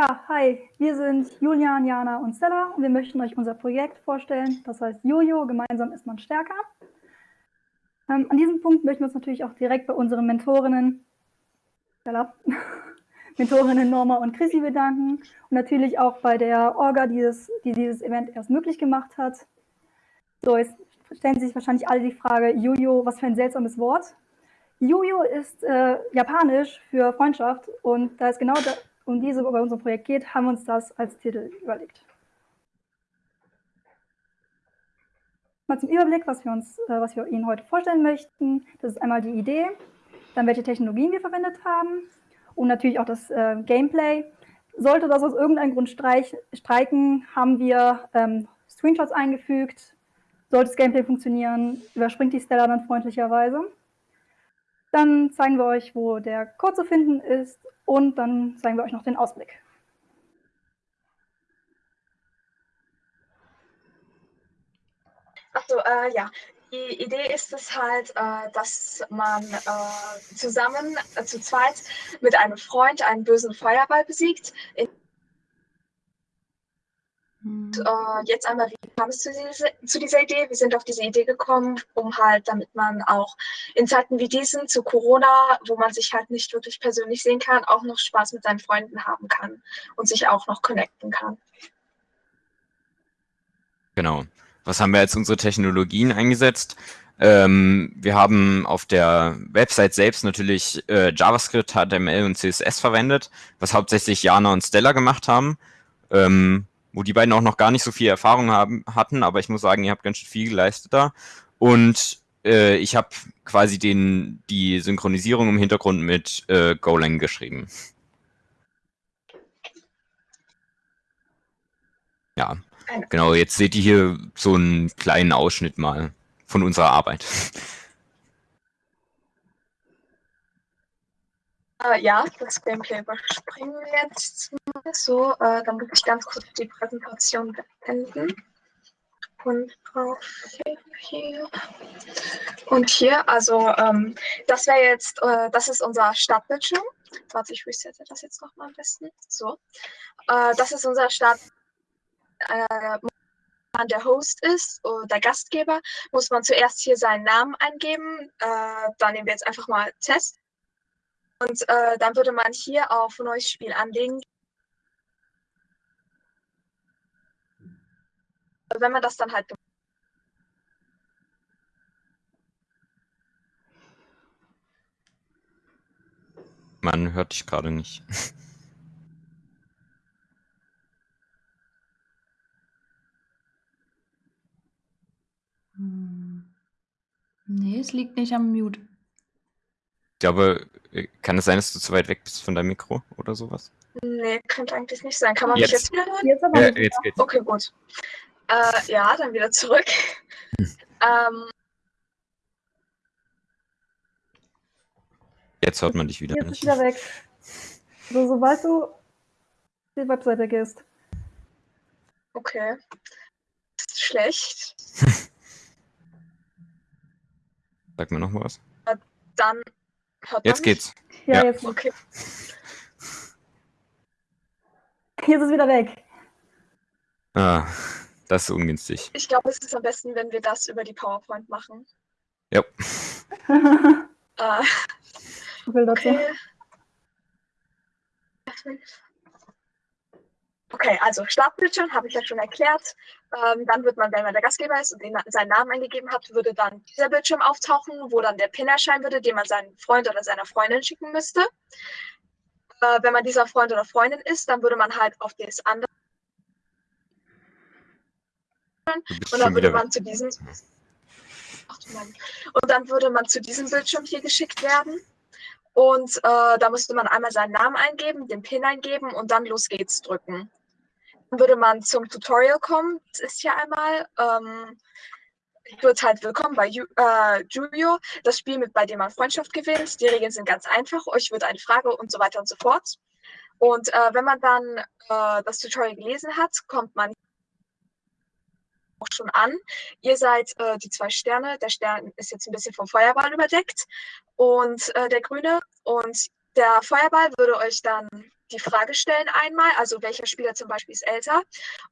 Ja, hi, wir sind Julian, Jana und Stella und wir möchten euch unser Projekt vorstellen. Das heißt Jojo, gemeinsam ist man stärker. Ähm, an diesem Punkt möchten wir uns natürlich auch direkt bei unseren Mentorinnen, Stella, Mentorinnen Norma und Chrissy bedanken und natürlich auch bei der Orga, die, das, die dieses Event erst möglich gemacht hat. So, jetzt stellen sich wahrscheinlich alle die Frage, Jojo, was für ein seltsames Wort. Jojo ist äh, japanisch für Freundschaft und da ist genau da, um diese bei unserem Projekt geht, haben wir uns das als Titel überlegt. Mal zum Überblick, was wir, uns, äh, was wir Ihnen heute vorstellen möchten. Das ist einmal die Idee, dann welche Technologien wir verwendet haben und natürlich auch das äh, Gameplay. Sollte das aus irgendeinem Grund streich, streiken, haben wir ähm, Screenshots eingefügt. Sollte das Gameplay funktionieren, überspringt die Stella dann freundlicherweise. Dann zeigen wir euch, wo der Code zu finden ist und dann zeigen wir euch noch den Ausblick. Achso, äh, ja. Die Idee ist es halt, äh, dass man äh, zusammen, äh, zu zweit, mit einem Freund einen bösen Feuerball besiegt. In äh, jetzt einmal, wie kam es zu, diese, zu, dieser Idee? Wir sind auf diese Idee gekommen, um halt, damit man auch in Zeiten wie diesen, zu Corona, wo man sich halt nicht wirklich persönlich sehen kann, auch noch Spaß mit seinen Freunden haben kann und sich auch noch connecten kann. Genau. Was haben wir als unsere Technologien eingesetzt? Ähm, wir haben auf der Website selbst natürlich äh, JavaScript, HTML und CSS verwendet, was hauptsächlich Jana und Stella gemacht haben. Ähm, wo die beiden auch noch gar nicht so viel Erfahrung haben, hatten, aber ich muss sagen, ihr habt ganz schön viel geleistet da. Und äh, ich habe quasi den, die Synchronisierung im Hintergrund mit äh, Golang geschrieben. Ja, genau, jetzt seht ihr hier so einen kleinen Ausschnitt mal von unserer Arbeit. Äh, ja, das Gameplay überspringen wir jetzt so. Äh, dann muss ich ganz kurz die Präsentation beenden. Und hier. Und hier, also ähm, das wäre jetzt, äh, das ist unser Startbildschirm. Warte, ich resette das jetzt nochmal am besten. So. Äh, das ist unser Start. Äh, der Host ist der Gastgeber, muss man zuerst hier seinen Namen eingeben. Äh, dann nehmen wir jetzt einfach mal Test. Und äh, dann würde man hier auf neues Spiel anlegen. Wenn man das dann halt Man hört dich gerade nicht. Hm. Nee, es liegt nicht am Mute. Ich glaube, äh, kann es sein, dass du zu weit weg bist von deinem Mikro oder sowas? Nee, könnte eigentlich nicht sein. Kann man jetzt. mich jetzt wieder hören? Jetzt aber Ja, jetzt geht's. Okay, gut. Äh, ja, dann wieder zurück. ähm, Jetzt hört man dich wieder Jetzt ist nicht. wieder weg. So, sobald du auf die Webseite gehst. okay. Das ist schlecht. Sag mir noch mal was. Dann hört Jetzt man geht's. Ja, Ja. jetzt. Okay. Jetzt ist wieder weg. Ah, das ist ungünstig. Ich glaube, es ist am besten, wenn wir das über die PowerPoint machen. Ja. Äh, will dazu. okay. Okay, also Startbildschirm habe ich ja schon erklärt. Ähm, dann wird man, wenn man der Gastgeber ist und den, seinen Namen eingegeben hat, würde dann dieser Bildschirm auftauchen, wo dann der Pin erscheinen würde, den man seinem Freund oder seiner Freundin schicken müsste. Äh, wenn man dieser Freund oder Freundin ist, dann würde man halt auf das andere und dann würde man zu diesem Ach und dann würde man zu diesem Bildschirm hier geschickt werden. Und äh, da müsste man einmal seinen Namen eingeben, den PIN eingeben und dann los geht's drücken. Dann würde man zum Tutorial kommen. Das ist hier einmal. Ähm, wird halt willkommen bei Ju äh, Julio, das Spiel, mit, bei dem man Freundschaft gewinnt. Die Regeln sind ganz einfach. Euch wird eine Frage und so weiter und so fort. Und äh, wenn man dann äh, das Tutorial gelesen hat, kommt man auch schon an. Ihr seid äh, die zwei Sterne. Der Stern ist jetzt ein bisschen vom Feuerball überdeckt und äh, der grüne. Und der Feuerball würde euch dann die Frage stellen einmal, also welcher Spieler zum Beispiel ist älter.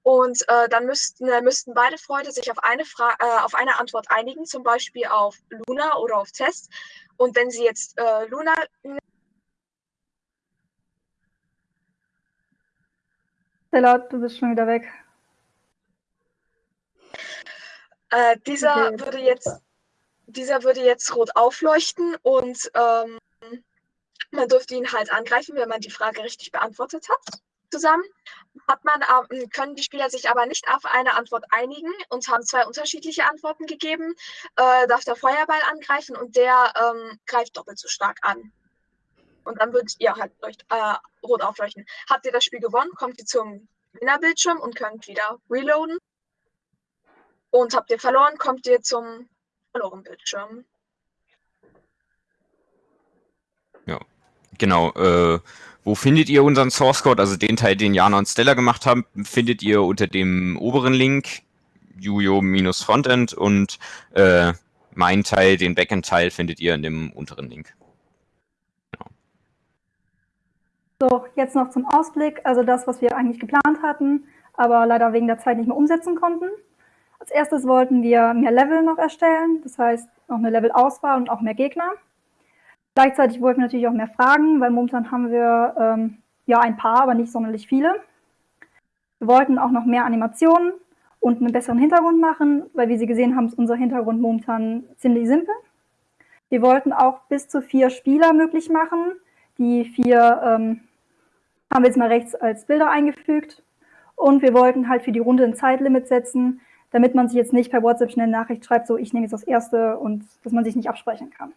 Und äh, dann müssten, äh, müssten beide Freunde sich auf eine, Fra äh, auf eine Antwort einigen, zum Beispiel auf Luna oder auf Test. Und wenn sie jetzt äh, Luna Stella, du bist schon wieder weg. Äh, dieser, Okay. würde jetzt, dieser würde jetzt rot aufleuchten und ähm, man dürfte ihn halt angreifen, wenn man die Frage richtig beantwortet hat. Zusammen hat man, ähm, können die Spieler sich aber nicht auf eine Antwort einigen und haben zwei unterschiedliche Antworten gegeben. Äh, darf der Feuerball angreifen und der ähm, greift doppelt so stark an. Und dann wird ihr halt leucht, äh, rot aufleuchten. Habt ihr das Spiel gewonnen, kommt ihr zum Gewinnerbildschirm und könnt wieder reloaden. Und habt ihr verloren, kommt ihr zum verloren Bildschirm. Genau, äh, wo findet ihr unseren Source Code? Also den Teil, den Jana und Stella gemacht haben, findet ihr unter dem oberen Link, Jujo-Frontend und äh, mein Teil, den Backend-Teil, findet ihr in dem unteren Link. So, jetzt noch zum Ausblick. Also das, was wir eigentlich geplant hatten, aber leider wegen der Zeit nicht mehr umsetzen konnten. Als erstes wollten wir mehr Level noch erstellen, das heißt noch eine Levelauswahl und auch mehr Gegner. Gleichzeitig wollten wir natürlich auch mehr Fragen, weil momentan haben wir ähm, ja ein paar, aber nicht sonderlich viele. Wir wollten auch noch mehr Animationen und einen besseren Hintergrund machen, weil wie Sie gesehen haben, ist unser Hintergrund momentan ziemlich simpel. Wir wollten auch bis zu vier Spieler möglich machen. Die vier ähm, haben wir jetzt mal rechts als Bilder eingefügt. Und wir wollten halt für die Runde ein Zeitlimit setzen, damit man sich jetzt nicht per WhatsApp schnell Nachricht schreibt, so ich nehme jetzt das erste und dass man sich nicht absprechen kann.